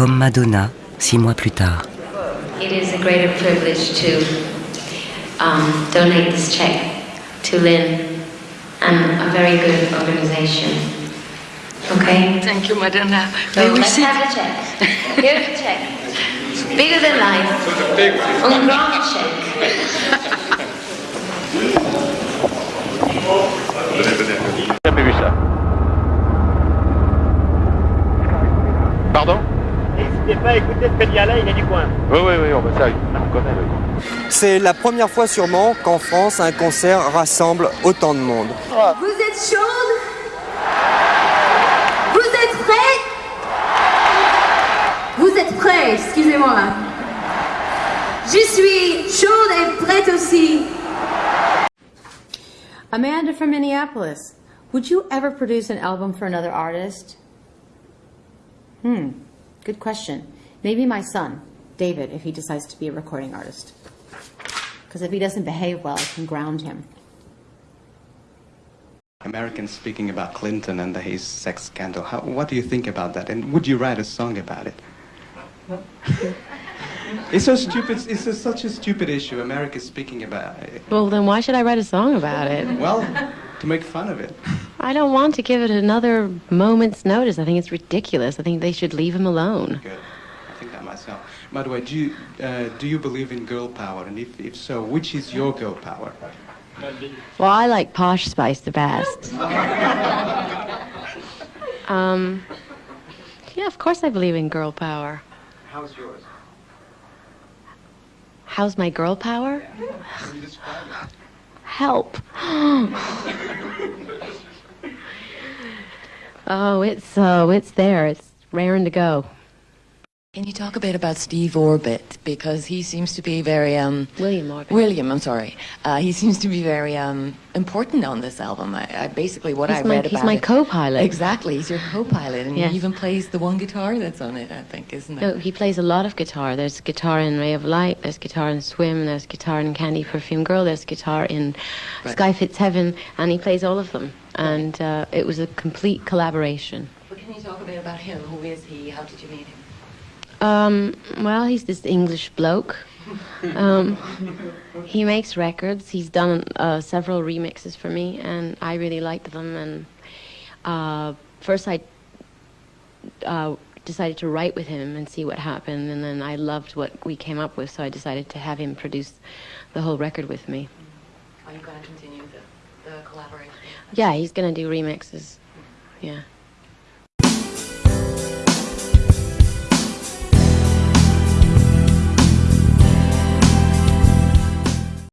comme Madonna six mois plus tard. It is a greater privilege to um, donate this check to Lynn and a very good organization. Okay? Thank you, Madonna. So May we let's sit? have the check. Here's the check. Bigger than life. Un grand check. N'hésitez pas à écouter ce là il est du coin. Oui, oui, oui, on, ça, on connaît. oui. C'est la première fois sûrement qu'en France, un concert rassemble autant de monde. Vous êtes chaude? Vous êtes prêts? Vous êtes prêts, excusez-moi. Je suis chaude et prête aussi. Amanda from Minneapolis. Would you ever produce an album for another artist? Hmm, good question. Maybe my son, David, if he decides to be a recording artist. Because if he doesn't behave well, I can ground him. Americans speaking about Clinton and his sex scandal. How, what do you think about that? And would you write a song about it? it's so stupid. It's a, such a stupid issue. America speaking about it. Well, then why should I write a song about it? Well, to make fun of it. I don't want to give it another moment's notice. I think it's ridiculous. I think they should leave him alone. Good. I think that myself. By the way, do you uh, do you believe in girl power? And if, if so, which is your girl power? Well, I like Posh Spice the best. um, yeah, of course I believe in girl power. How's yours? How's my girl power? Can you describe it? Help. oh, it's uh, it's there. It's raring to go. Can you talk a bit about Steve Orbit? Because he seems to be very, um, William Orbit. William, I'm sorry. Uh, he seems to be very um, important on this album. I, I basically what He's I my- read he's about my it- co-pilot. Exactly, he's your co-pilot, and Yes. he even plays the one guitar that's on it. I think, isn't it? No, he plays a lot of guitar. There's guitar in Ray of Light, there's guitar in Swim, there's guitar in Candy Perfume Girl, there's guitar in Right. Sky Fits Heaven, and he plays all of them. And uh, it was a complete collaboration. But can you talk a bit about him? Who is he? How did you meet him? Um, well, he's this English bloke. Um, he makes records. He's done uh, several remixes for me, and I really liked them. And uh, first, I uh, decided to write with him and see what happened, and then I loved what we came up with, so I decided to have him produce the whole record with me. Are you going to continue the, the collaboration? Yeah, he's gonna do remixes. Yeah.